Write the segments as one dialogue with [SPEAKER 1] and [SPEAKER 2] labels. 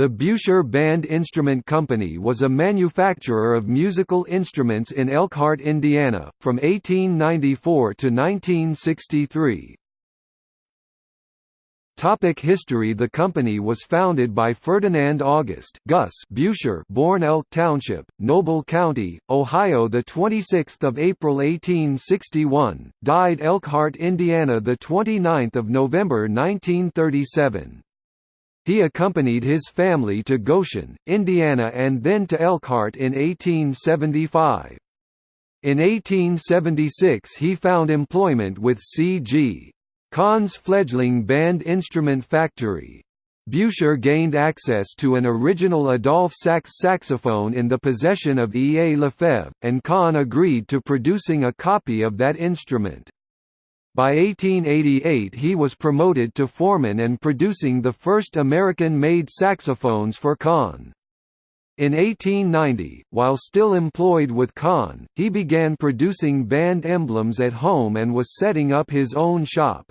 [SPEAKER 1] The Buescher Band Instrument Company was a manufacturer of musical instruments in Elkhart, Indiana, from 1894 to 1963. Topic history The company was founded by Ferdinand August Gus Buescher born Elk Township, Noble County, Ohio 26 April 1861, died Elkhart, Indiana 29 November 1937. He accompanied his family to Goshen, Indiana and then to Elkhart in 1875. In 1876 he found employment with C.G. Conn's fledgling band instrument factory. Buescher gained access to an original Adolphe Sax saxophone in the possession of E. A. Lefebvre, and Conn agreed to producing a copy of that instrument. By 1888 he was promoted to foreman and producing the first American-made saxophones for Conn. In 1890, while still employed with Conn, he began producing band emblems at home and was setting up his own shop.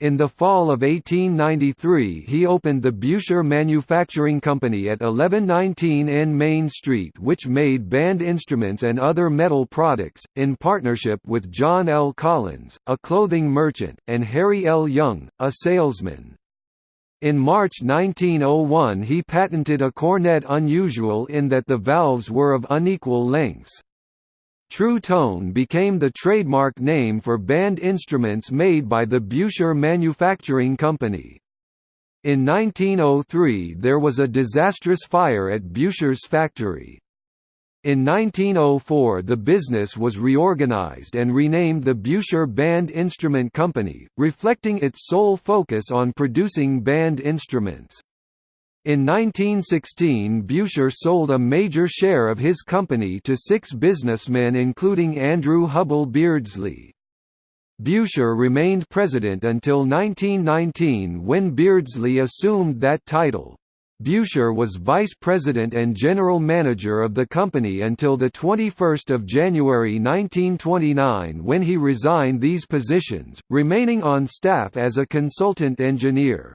[SPEAKER 1] In the fall of 1893 he opened the Buescher Manufacturing Company at 1119 N Main Street which made band instruments and other metal products, in partnership with John L. Collins, a clothing merchant, and Harry L. Young, a salesman. In March 1901 he patented a cornet unusual in that the valves were of unequal lengths. True Tone became the trademark name for band instruments made by the Buescher Manufacturing Company. In 1903 there was a disastrous fire at Buescher's factory. In 1904 the business was reorganized and renamed the Buescher Band Instrument Company, reflecting its sole focus on producing band instruments. In 1916 Buescher sold a major share of his company to six businessmen including Andrew Hubble Beardsley. Buescher remained president until 1919 when Beardsley assumed that title. Buescher was vice president and general manager of the company until 21 January 1929 when he resigned these positions, remaining on staff as a consultant engineer.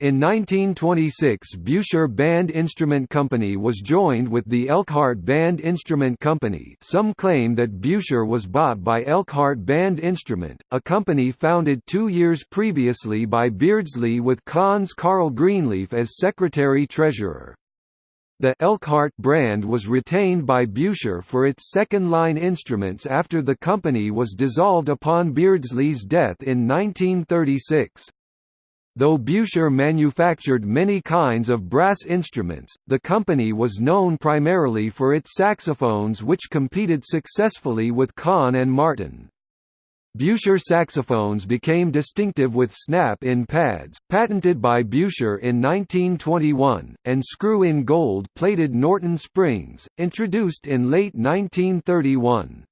[SPEAKER 1] In 1926 Buescher Band Instrument Company was joined with the Elkhart Band Instrument Company some claim that Buescher was bought by Elkhart Band Instrument, a company founded two years previously by Beardsley with Conn's Carl Greenleaf as secretary-treasurer. The Elkhart brand was retained by Buescher for its second-line instruments after the company was dissolved upon Beardsley's death in 1936. Though Buescher manufactured many kinds of brass instruments, the company was known primarily for its saxophones which competed successfully with Conn and Martin. Buescher saxophones became distinctive with snap-in pads, patented by Buescher in 1921, and screw-in gold-plated Norton springs, introduced in late 1931.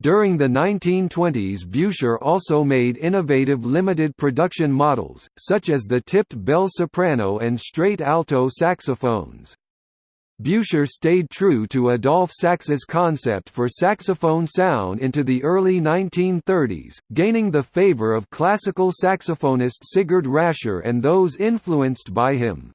[SPEAKER 1] During the 1920s Buescher also made innovative limited production models, such as the tipped bell soprano and straight alto saxophones. Buescher stayed true to Adolphe Sax's concept for saxophone sound into the early 1930s, gaining the favor of classical saxophonist Sigurd Rascher and those influenced by him.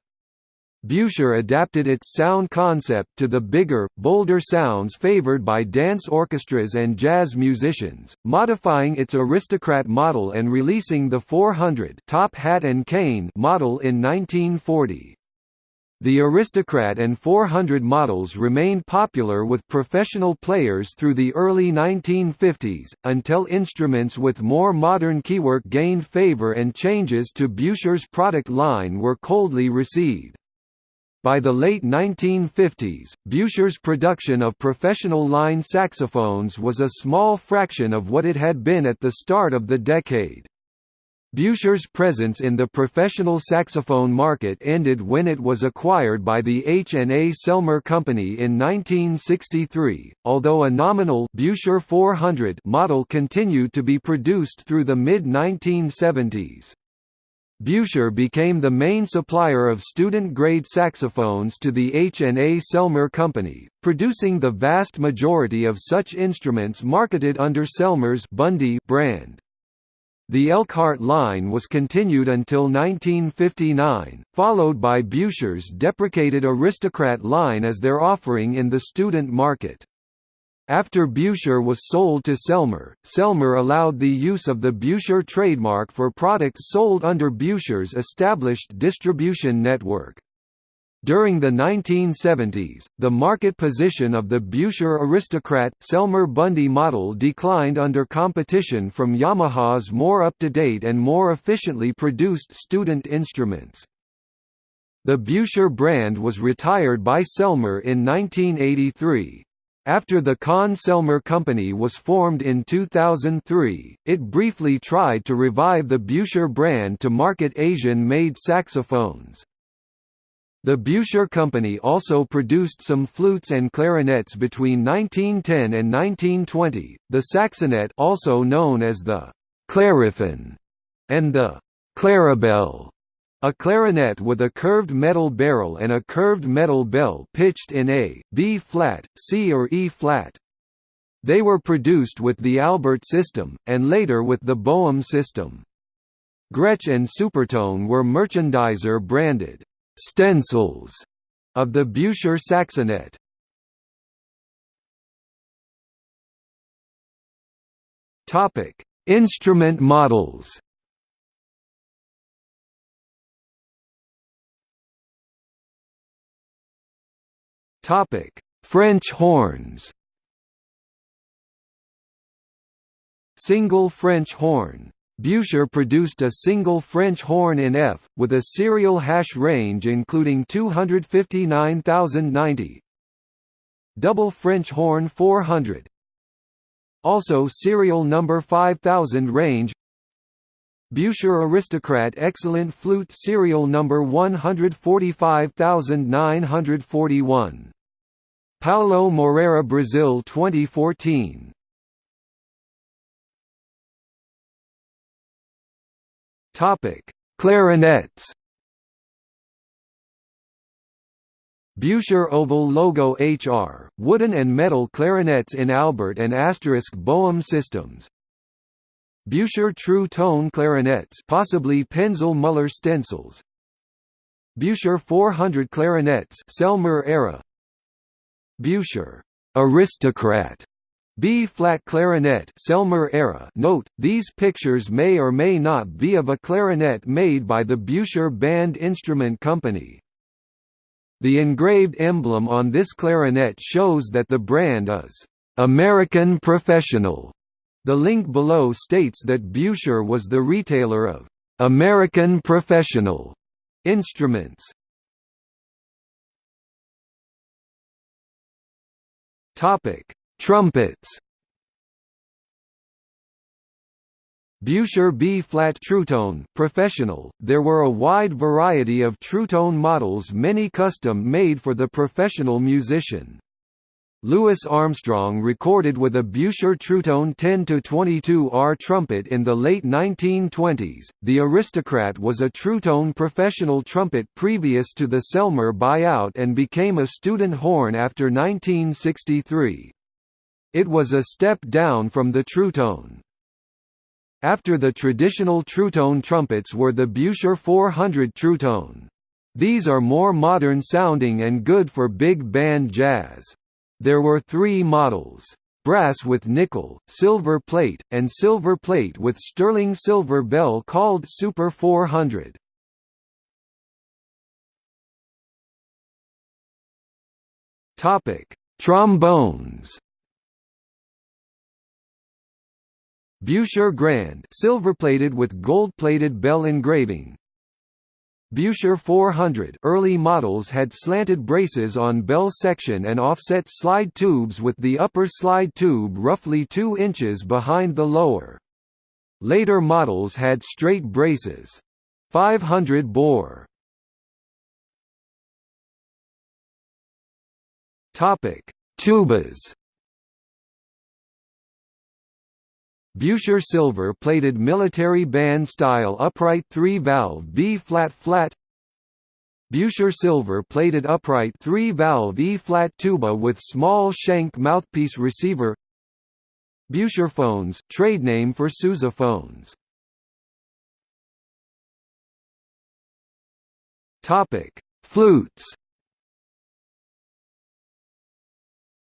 [SPEAKER 1] Buescher adapted its sound concept to the bigger, bolder sounds favored by dance orchestras and jazz musicians, modifying its Aristocrat model and releasing the 400 top hat and cane model in 1940. The Aristocrat and 400 models remained popular with professional players through the early 1950s, until instruments with more modern keywork gained favor and changes to Buescher's product line were coldly received. By the late 1950s, Buescher's production of professional line saxophones was a small fraction of what it had been at the start of the decade. Buescher's presence in the professional saxophone market ended when it was acquired by the H&A Selmer Company in 1963, although a nominal Buescher 400 model continued to be produced through the mid-1970s. Buescher became the main supplier of student-grade saxophones to the H&A Selmer Company, producing the vast majority of such instruments marketed under Selmer's Bundy brand. The Elkhart line was continued until 1959, followed by Buescher's deprecated Aristocrat line as their offering in the student market. After Buescher was sold to Selmer, Selmer allowed the use of the Buescher trademark for products sold under Buescher's established distribution network. During the 1970s, the market position of the Buescher Aristocrat Selmer Bundy model declined under competition from Yamaha's more up-to-date and more efficiently produced student instruments. The Buescher brand was retired by Selmer in 1983. After the Conn-Selmer Company was formed in 2003, it briefly tried to revive the Buescher brand to market Asian-made saxophones. The Buescher Company also produced some flutes and clarinets between 1910 and 1920, the saxonet also known as the clariphon, and the clarabelle, a clarinet with a curved metal barrel and a curved metal bell pitched in A, B flat, C or E flat. They were produced with the Albert system, and later with the Boehm system. Gretsch and Supertone were merchandiser branded stencils of the Buescher Saxonet. Topic: Instrument models. Topic: French horns. Single French horn Buescher produced a single French horn in F, with a serial hash range including 259,090. Double French horn 400. Also serial number 5000 range. Buescher Aristocrat Excellent Flute serial number 145941. Paulo Moreira Brazil 2014 Topic: Clarinets. Buescher Oval Logo HR, wooden and metal clarinets in Albert and Asterisk Boehm systems. Buescher True Tone clarinets possibly Penzel Mueller stencils. Buescher 400 clarinets Selmer era. Buescher Aristocrat B-flat clarinet Selmer era Note, these pictures may or may not be of a clarinet made by the Buescher Band Instrument Company. The engraved emblem on this clarinet shows that the brand is American Professional. The link below states that Buescher was the retailer of American Professional instruments. Topic Trumpets Buescher B-flat Trutone professional. There were a wide variety of Trutone models many custom made for the professional musician. Louis Armstrong recorded with a Buescher Trutone 10-22R trumpet in the late 1920s. The Aristocrat was a Trutone professional trumpet previous to the Selmer buyout and became a student horn after 1963. It was a step down from the Trutone. After the traditional Trutone trumpets were the Buescher 400 Trutone. These are more modern sounding and good for big band jazz. There were three models. Brass with nickel, silver plate, and silver plate with sterling silver bell called Super 400. Topic: Trombones. Buescher Grand silver-plated with gold-plated bell engraving. Buescher 400 early models had slanted braces on bell section and offset slide tubes with the upper slide tube roughly 2 inches behind the lower. Later models had straight braces. 500 bore. Topic: Tubas. Buescher silver-plated military band-style upright three-valve B-flat flat Buescher silver-plated upright three-valve E-flat tuba with small shank mouthpiece receiver. Buescher phones, trade name for Sousa phones. Flutes.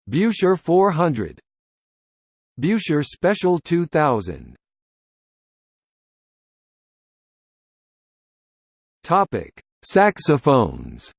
[SPEAKER 1] Buescher 400 Buescher Special 2000 Topic: Saxophones.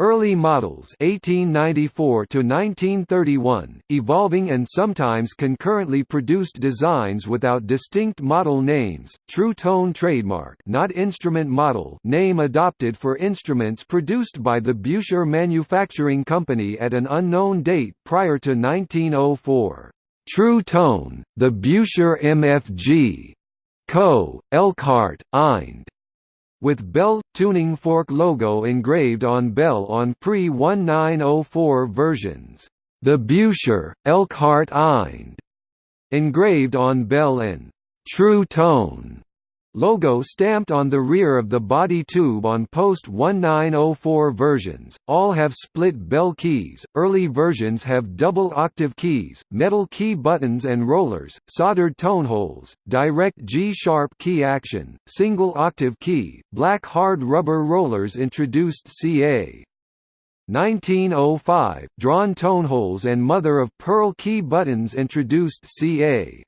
[SPEAKER 1] Early models 1894 to 1931, evolving and sometimes concurrently produced designs without distinct model names, true tone trademark not instrument model name adopted for instruments produced by the Buescher Manufacturing Company at an unknown date prior to 1904. True tone, the Buescher MFG. Co., Elkhart, Ind with Bell tuning fork logo engraved on Bell on pre-1904 versions. The Buescher, Elkhart Ind, engraved on Bell and True Tone Logo stamped on the rear of the body tube on post-1904 versions, all have split bell keys, early versions have double octave keys, metal key buttons and rollers, soldered tone holes, direct G-sharp key action, single octave key, black hard rubber rollers introduced ca. 1905, drawn tone holes and mother-of-pearl key buttons introduced ca.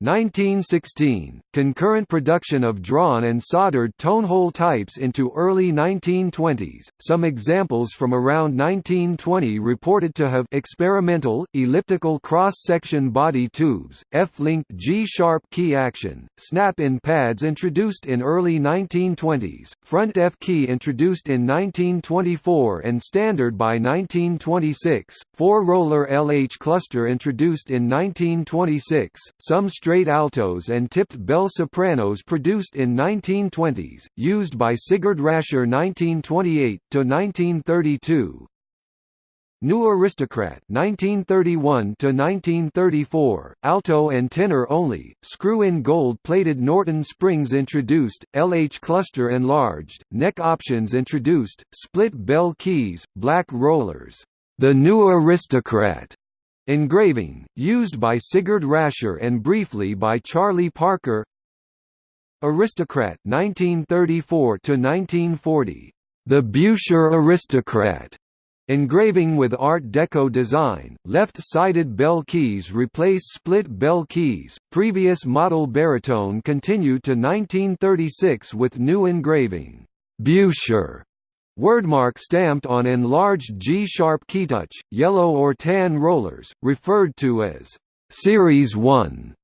[SPEAKER 1] 1916, concurrent production of drawn and soldered tonehole types into early 1920s, some examples from around 1920 reported to have experimental, elliptical cross-section body tubes, F-linked G-sharp key action, snap-in pads introduced in early 1920s, front F-key introduced in 1924 and standard by 1926, four-roller LH cluster introduced in 1926, some straight altos and tipped bell sopranos produced in 1920s, used by Sigurd Rascher 1928–1932. New Aristocrat 1931 to 1934 alto and tenor only screw-in gold-plated Norton springs introduced LH cluster enlarged neck options introduced split bell keys black rollers the New Aristocrat Engraving, used by Sigurd Rascher and briefly by Charlie Parker. Aristocrat 1934 1940 The Buescher Aristocrat. Engraving with Art Deco design, left-sided bell keys replaced split bell keys, previous model baritone continued to 1936 with new engraving. Buescher Wordmark stamped on enlarged G-sharp keytouch, yellow or tan rollers, referred to as Series 1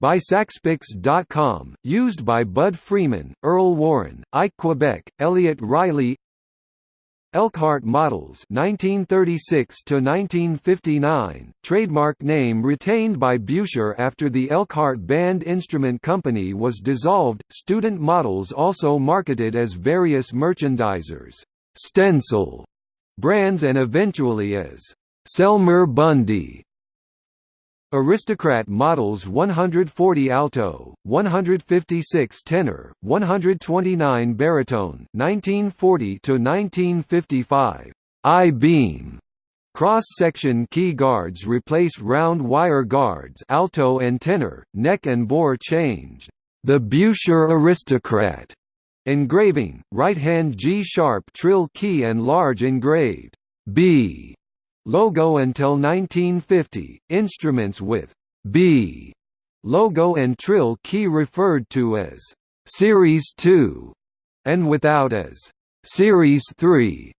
[SPEAKER 1] by Saxpix.com, used by Bud Freeman, Earl Warren, Ike Quebec, Elliot Riley Elkhart Models 1936 to 1959 trademark name retained by Buescher after the Elkhart Band Instrument Company was dissolved. Student models also marketed as various merchandisers Stencil brands and eventually as Selmer Bundy. Aristocrat models 140 alto, 156 tenor, 129 baritone 1940 to 1955. I-beam Cross-section key guards replace round wire guards alto and tenor, neck and bore changed. The Buescher Aristocrat Engraving, right-hand G-sharp trill key and large engraved B logo until 1950, instruments with B logo and trill key referred to as Series 2 and without as Series 3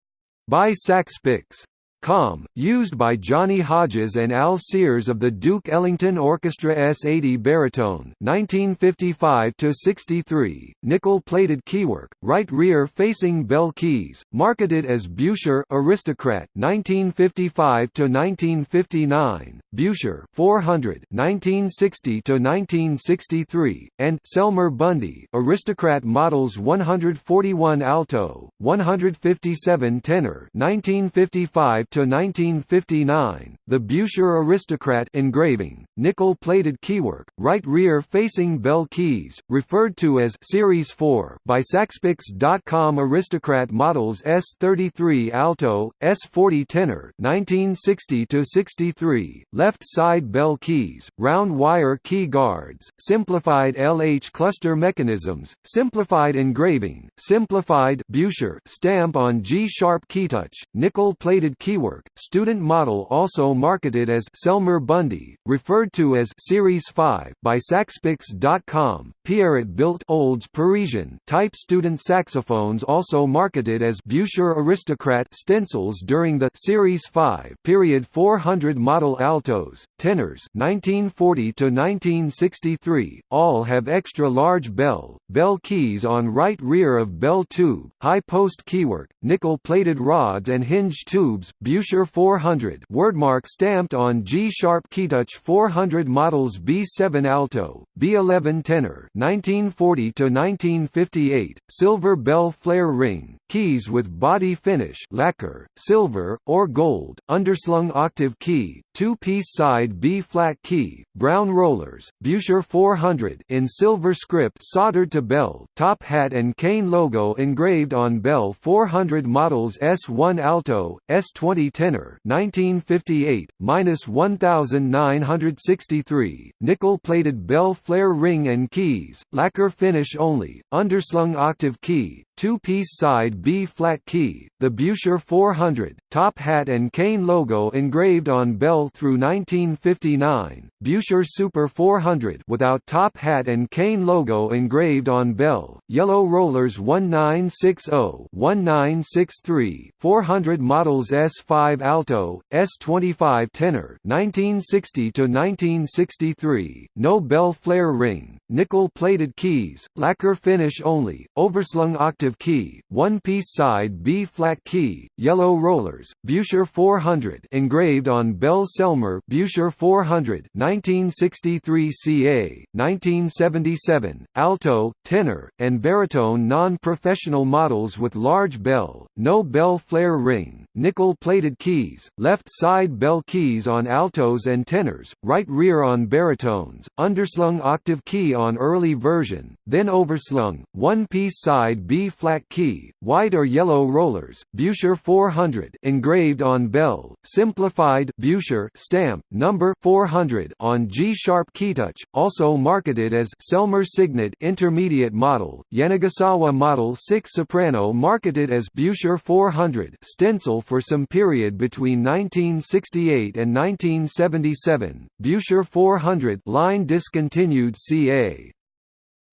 [SPEAKER 1] by Saxpix. Com, used by Johnny Hodges and Al Sears of the Duke Ellington Orchestra S80 baritone 1955–63, nickel-plated keywork, right rear-facing bell keys, marketed as Buescher Aristocrat 1955–1959, Buescher 400 1960–1963, and Selmer Bundy Aristocrat models 141 alto, 157 tenor 1955 to 1959, the Buescher Aristocrat engraving, nickel-plated keywork, right rear facing bell keys, referred to as Series 4 by Saxpix.com Aristocrat models S33 alto, S40 tenor 1960 to 63, left side bell keys, round wire key guards, simplified LH cluster mechanisms, simplified engraving, simplified Buescher stamp on G-sharp keytouch, nickel-plated keywork, student model also marketed as Selmer Bundy, referred to as Series 5 by Saxpix.com, Pierret built Olds Parisian type student saxophones also marketed as Buescher Aristocrat stencils during the Series 5 period. 400 model altos, tenors 1940 to 1963, all have extra large bell, bell keys on right rear of bell tube, high post keywork, nickel-plated rods and hinge tubes, Buescher 400 wordmark stamped on G-sharp keytouch 400 models B7 alto, B11 tenor 1940 to 1958, silver bell flare ring, keys with body finish lacquer, silver, or gold, underslung octave key, two-piece side B-flat key, brown rollers, Buescher 400 in silver script soldered to bell, top hat and cane logo engraved on bell 400 models S1 alto, S20 tenor 1958, minus 1963, nickel-plated bell flare ring and keys, lacquer finish only, underslung octave key, two-piece side B-flat key, the Buescher 400, top hat and cane logo engraved on bell through 1959, Buescher Super 400 without top hat and cane logo engraved on bell, yellow rollers 1960-1963, 400 models S5 alto, S25 tenor 1960 to 1963, no bell flare ring, nickel-plated keys, lacquer finish only, overslung octave key, one-piece side B-flat key, yellow rollers, Buescher 400 engraved on Bell Selmer Buescher 400 1963 CA, 1977, alto, tenor, and baritone non-professional models with large bell, no bell flare ring, nickel-plated keys, left side bell keys on altos and tenors, right rear on baritones, underslung octave key on early version, then overslung, one-piece side B-flat key, white or yellow rollers, Buescher 400 engraved on bell, simplified Buescher stamp, number 400 on G-sharp keytouch, also marketed as Selmer Signet Intermediate Model, Yanagisawa Model 6 Soprano marketed as Buescher 400 stencil for some period between 1968 and 1977, Buescher 400 line discontinued ca.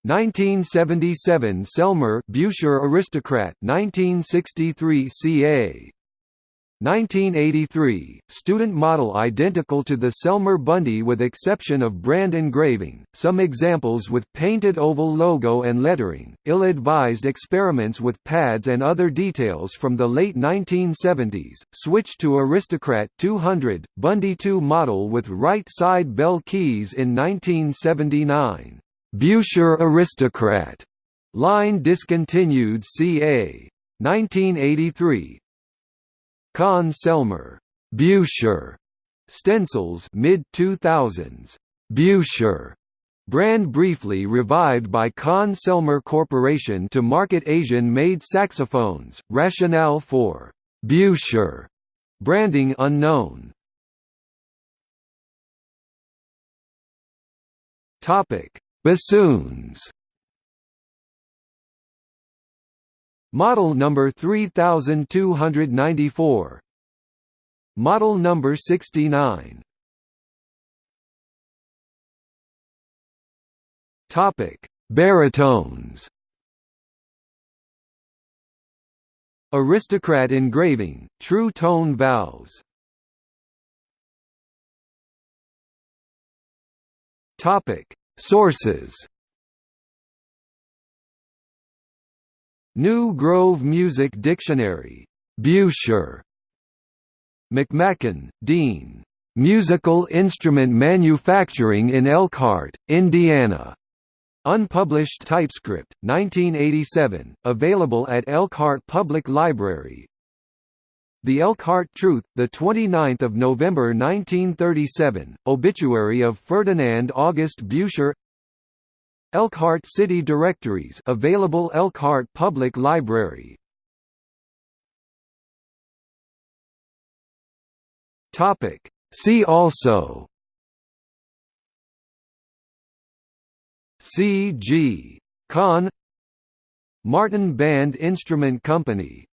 [SPEAKER 1] 1977 Selmer Buescher Aristocrat 1963 ca. 1983, student model identical to the Selmer Bundy with exception of brand engraving, some examples with painted oval logo and lettering, ill-advised experiments with pads and other details from the late 1970s, switched to Aristocrat 200, Bundy 2 model with right side bell keys in 1979. Buescher Aristocrat line discontinued ca. 1983, Conn-Selmer, Buescher stencils mid 2000s. Buescher brand briefly revived by Conn-Selmer Corporation to market Asian-made saxophones. Rationale for Buescher branding unknown. Topic: Bassoons. Model number 3294 Model number 69 Topic: Baritones. Aristocrat engraving, true tone valves. Topic: Sources. New Grove Music Dictionary. Buescher. McMakin, Dean. Musical Instrument Manufacturing in Elkhart, Indiana. Unpublished TypeScript, 1987, available at Elkhart Public Library. The Elkhart Truth, the 29th of November 1937, obituary of Ferdinand August Buescher. Elkhart City Directories, available Elkhart Public Library. Topic. See also. C. G. Conn Martin Band Instrument Company